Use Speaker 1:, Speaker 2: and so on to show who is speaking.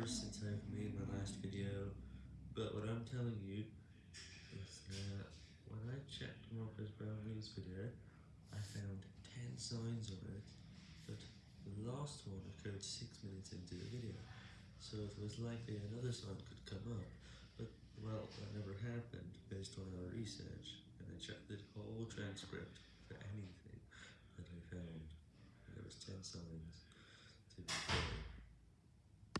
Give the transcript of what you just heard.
Speaker 1: hours since I've made my last video, but what I'm telling you is that when I checked Marques Brownlee's video, I found 10 signs of it, but the last one occurred 6 minutes into the video, so it was likely another sign could come up, but well, that never happened based on our research, and I checked the whole transcript for anything that I found, there was 10 signs.